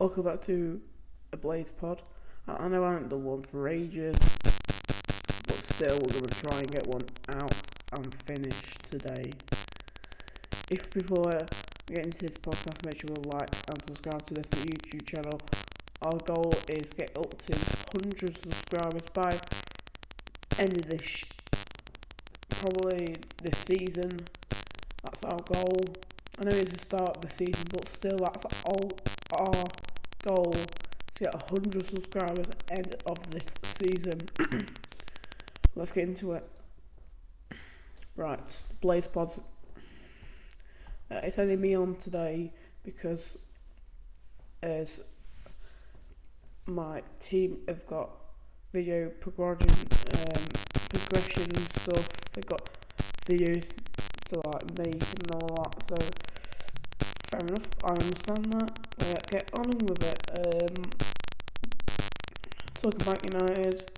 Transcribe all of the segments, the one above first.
welcome back to a Blades Pod. I, I know I haven't done one for ages, but still we're going to try and get one out and finished today. If before we get into this podcast, make sure you like and subscribe to this YouTube channel. Our goal is get up to 100 subscribers by end of this, probably this season. That's our goal. I know it's the start of the season, but still, that's our, our goal to get 100 subscribers end of this season. Let's get into it. Right, Blades Pods. Uh, it's only me on today because as my team have got video progression, um, progression stuff. They've got videos to like make and all that. So fair enough. I understand that. Uh, get on with it. Um, talking about United,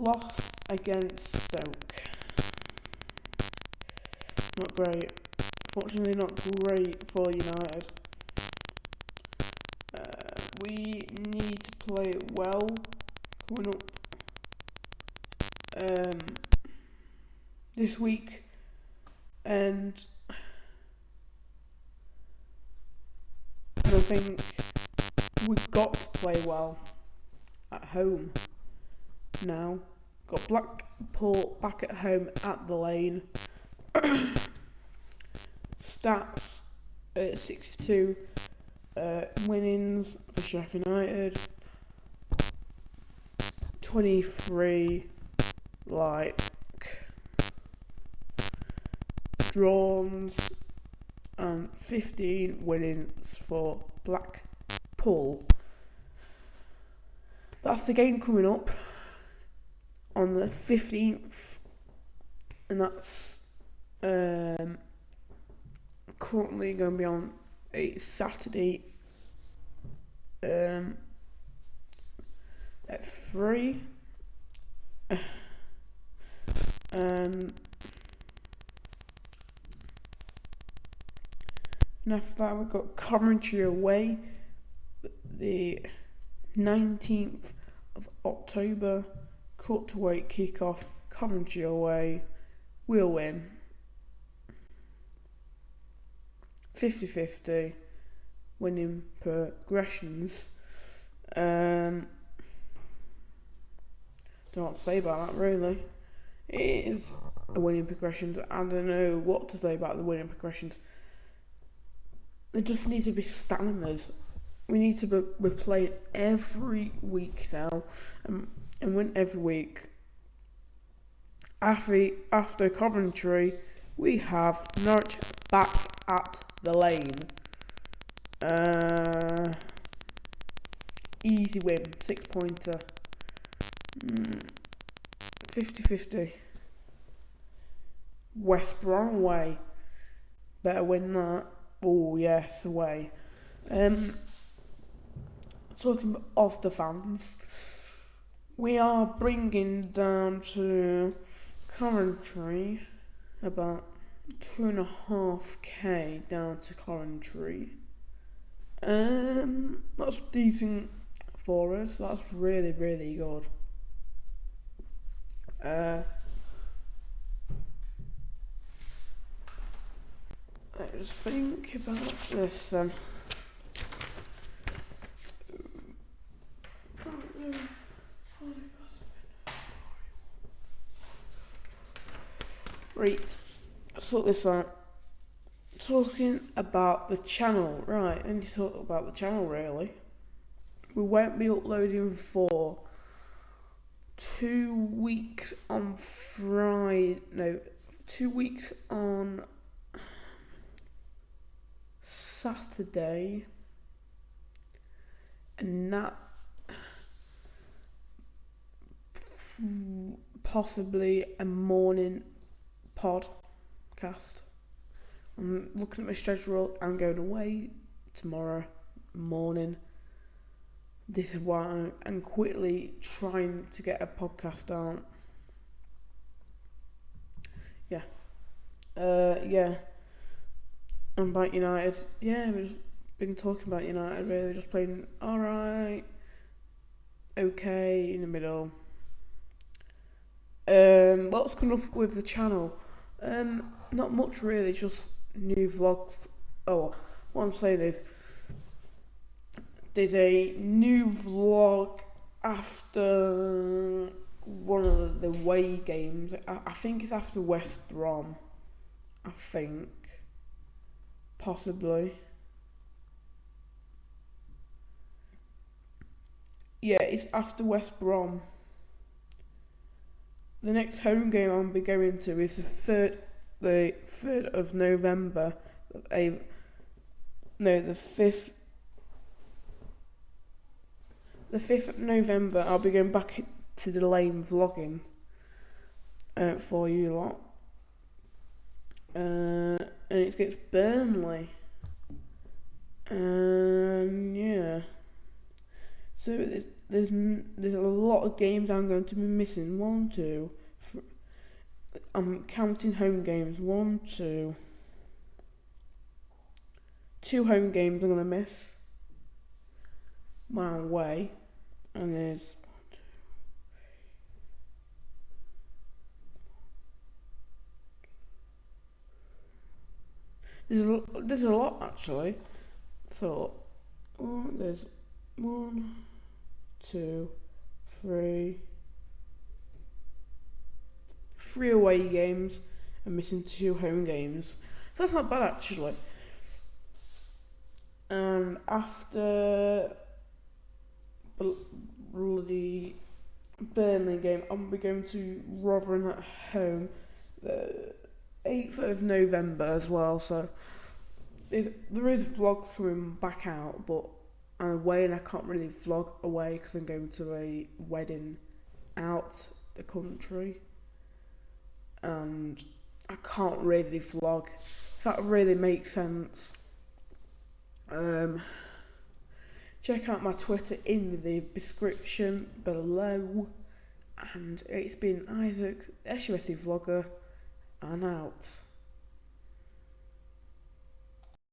lost against Stoke. Not great. Fortunately, not great for United. Uh, we need to play well coming up um, this week, and I think we've got to play well at home now. Got Blackpool back at home at the lane. Stats at 62 uh, winnings for Sheffield United. 23 like draws and 15 winnings for Blackpool. That's the game coming up on the 15th, and that's um, currently going to be on a Saturday um, at 3. Um, and after that, we've got Coventry away the 19th of October. Cut to wait kick-off. Coventry away. We'll win. 50-50 winning progressions. Um, don't know what to say about that really. It is a winning progressions. I don't know what to say about the winning progressions. There just need to be stamina's. We need to be, be playing every week now and, and win every week. After, after Coventry, we have Norwich back at the lane. Uh, easy win, six pointer. 50-50. West Brom away. Better win that. Oh yes, away. Um, talking of the fans, we are bringing down to Coventry about two and a half k down to Coventry. Um, that's decent for us. That's really, really good. Uh, let's think about this then. Right, sort this out. Talking about the channel, right, and you talk about the channel really. We won't be uploading for two weeks on Friday, no, two weeks on Saturday, and that possibly a morning podcast. I'm looking at my schedule. I'm going away tomorrow morning. This is why I'm, quickly trying to get a podcast out. Yeah. Uh, yeah. And about United, yeah, we've been talking about United really, just playing alright, okay, in the middle. Um, what's coming up with the channel? Um, not much really, just new vlogs. Oh, what I'm saying is, there's a new vlog after one of the, away games. I, I think it's after West Brom. I think, possibly. Yeah, it's after West Brom. The next home game I'll be going to is the third, the third of November. A no, the fifth. The fifth of November, I'll be going back to the lane vlogging uh, for you lot. Uh, and it's against Burnley. And yeah. So there's, there's there's a lot of games I'm going to be missing. One, two. I'm counting home games. One, two. Two home games I'm gonna miss. My away, and there's There's a, there's a lot actually. So, oh, there's one, two, three, three away games and missing two home games. So that's not bad actually. And after bloody Burnley game, I'm going to Rotherham at home. The 8th of November as well, so there is vlogs coming back out, but I'm away and I can't really vlog away because I'm going to a wedding out the country, and I can't really vlog. If that really makes sense. Um, check out my Twitter in the description below. And it's been Isaac, SUSC vlogger, and out.